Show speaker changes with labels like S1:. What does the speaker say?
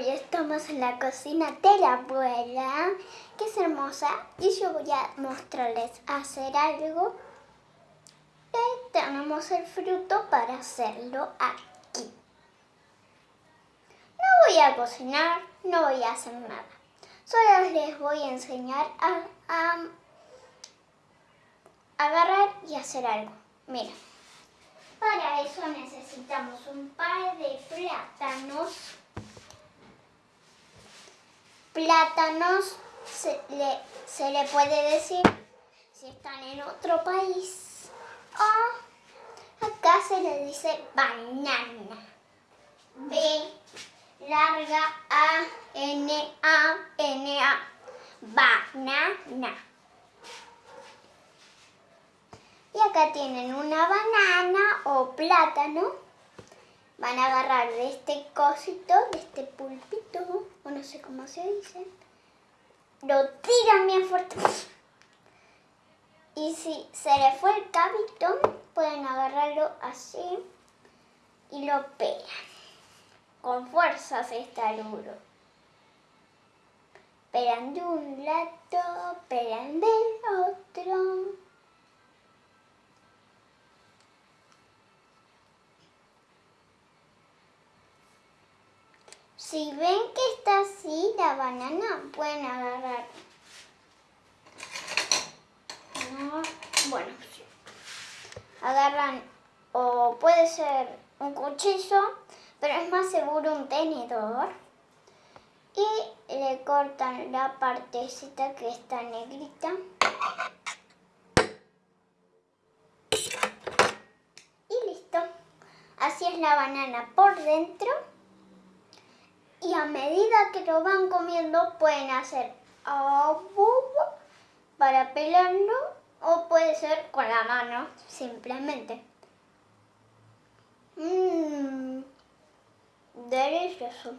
S1: Hoy estamos en la cocina de la abuela, que es hermosa, y yo voy a mostrarles hacer algo. Y tenemos el fruto para hacerlo aquí. No voy a cocinar, no voy a hacer nada. Solo les voy a enseñar a, a agarrar y hacer algo. Mira. Para eso necesitamos un par de plátanos. Plátanos se le, puede decir si están en otro país. O acá se le dice banana. B larga A N A N A. Banana. Y acá tienen una banana o plátano. Van a agarrar de este cosito, de este pulpito, o no sé cómo se dice. Lo tiran bien fuerte. Y si se le fue el cabito, pueden agarrarlo así y lo pegan. Con fuerza se está duro. Pegan de un lado, pegan del otro. Si ven que está así la banana, pueden agarrar. Bueno, agarran o puede ser un cuchillo, pero es más seguro un tenedor. Y le cortan la partecita que está negrita. Y listo. Así es la banana por dentro a medida que lo van comiendo pueden hacer para pelarlo o puede ser con la mano simplemente. Mmm, delicioso.